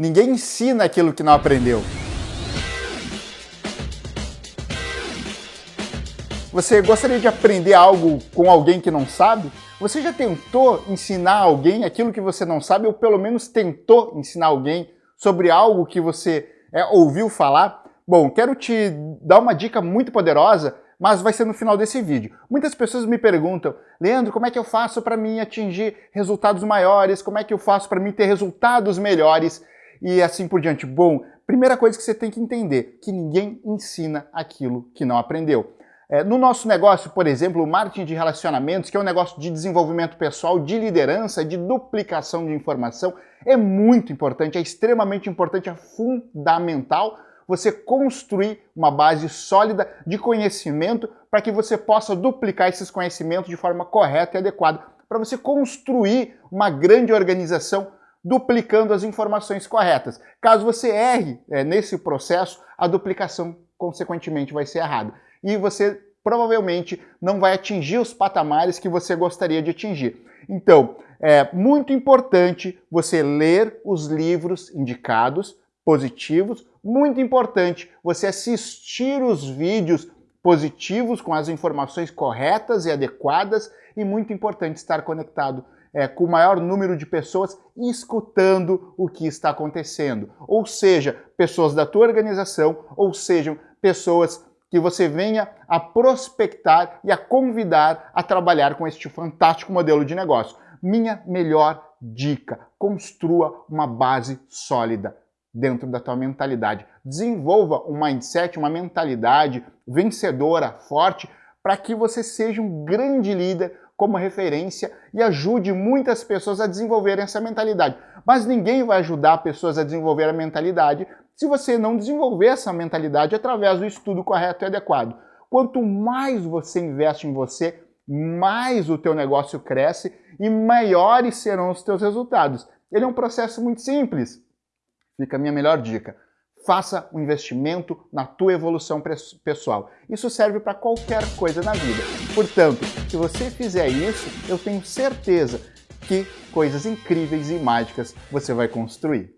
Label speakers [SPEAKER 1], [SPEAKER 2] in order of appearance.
[SPEAKER 1] Ninguém ensina aquilo que não aprendeu. Você gostaria de aprender algo com alguém que não sabe? Você já tentou ensinar alguém aquilo que você não sabe, ou pelo menos tentou ensinar alguém sobre algo que você é, ouviu falar? Bom, quero te dar uma dica muito poderosa, mas vai ser no final desse vídeo. Muitas pessoas me perguntam, Leandro, como é que eu faço para mim atingir resultados maiores? Como é que eu faço para mim ter resultados melhores? E assim por diante. Bom, primeira coisa que você tem que entender, que ninguém ensina aquilo que não aprendeu. É, no nosso negócio, por exemplo, o marketing de relacionamentos, que é um negócio de desenvolvimento pessoal, de liderança, de duplicação de informação, é muito importante, é extremamente importante, é fundamental você construir uma base sólida de conhecimento para que você possa duplicar esses conhecimentos de forma correta e adequada, para você construir uma grande organização duplicando as informações corretas. Caso você erre é, nesse processo, a duplicação consequentemente vai ser errada e você provavelmente não vai atingir os patamares que você gostaria de atingir. Então, é muito importante você ler os livros indicados, positivos, muito importante você assistir os vídeos positivos com as informações corretas e adequadas e muito importante estar conectado é, com o maior número de pessoas escutando o que está acontecendo. Ou seja, pessoas da tua organização, ou sejam pessoas que você venha a prospectar e a convidar a trabalhar com este fantástico modelo de negócio. Minha melhor dica, construa uma base sólida dentro da tua mentalidade. Desenvolva um mindset, uma mentalidade vencedora, forte, para que você seja um grande líder como referência e ajude muitas pessoas a desenvolverem essa mentalidade. Mas ninguém vai ajudar pessoas a desenvolver a mentalidade se você não desenvolver essa mentalidade através do estudo correto e adequado. Quanto mais você investe em você, mais o teu negócio cresce e maiores serão os teus resultados. Ele é um processo muito simples. Fica a minha melhor dica. Faça um investimento na tua evolução pessoal. Isso serve para qualquer coisa na vida. Portanto, se você fizer isso, eu tenho certeza que coisas incríveis e mágicas você vai construir.